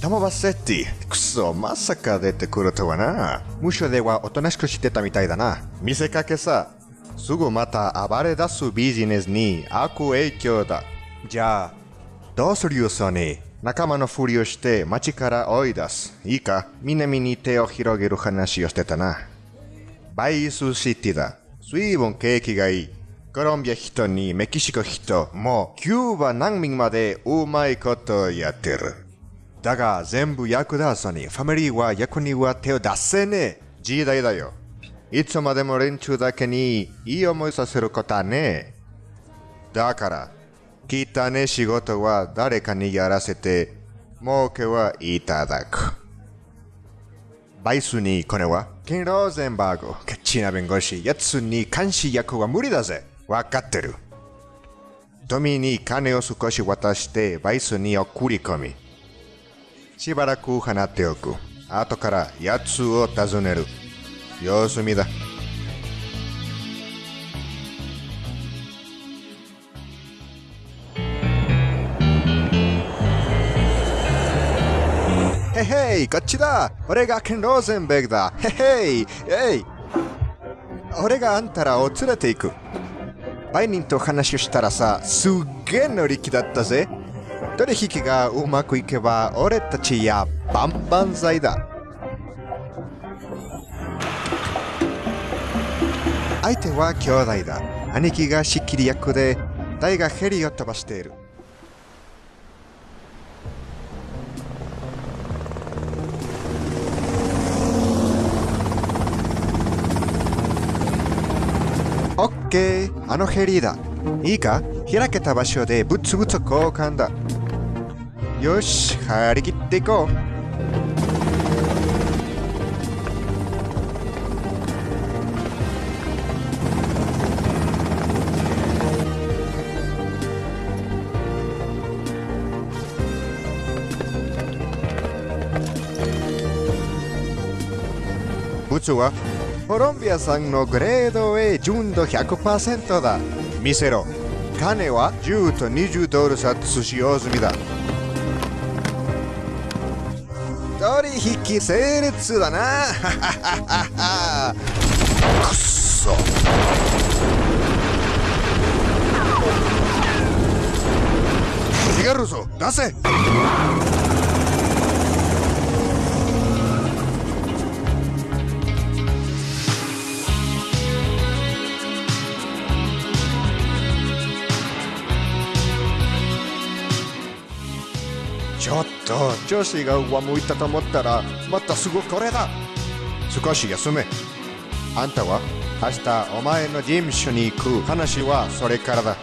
タモバセッティ。くそ、まさか出てくる。とはな。無所ではおとなしくしてたみたいだな。見せかけさ。すぐまた暴れ出すビジネスに悪影響だ。じゃあ、どうする。よ、ソニー。仲間のふりをして街から追い出す。いいか南に手を広げる。話をしてたな。バイスシティだ。随分景気がいい。コロンビア人にメキシコ人、もキューバ難民までうまいことやってる。だが全部役立つにファミリーは役には手を出せねえ。時代だよ。いつまでも連中だけにいい思いさせることはねえ。だから、汚ね仕事は誰かにやらせて、儲けはいただく。バイスにこれは、ケン・ローゼンバーグ、ケチな弁護士、やつに監視役は無理だぜ。わかってる。富に金を少し渡してバイスに送り込み、しばらく放っておく。後からやつを訪ねる。様子見だ。へへい、こっちだ俺がケン・ローゼンベグだへへい、えい俺があんたらを連れて行く。売人と話をしたらさ、すっげえ乗り気だったぜ。取引がうまくいけば俺たちやバンバン剤だ。相手は兄弟だ。兄貴が仕切り役で、大がヘリを飛ばしている。オッケー、あのヘリだ。いいか？開けた場所でブツブツ交換だ。よし、張り切っていこう。ブツはコロンビア産のグレード A 純度100%だ。見せろ。金は10と20ドル札使用済みだ。人引き整列だな。くっそ。逃げるぞ。出せ。ちょっと調子が上向いたと思ったらまたすぐこれだ。少し休め。あんたは明日お前の事務所に行く。話はそれからだ。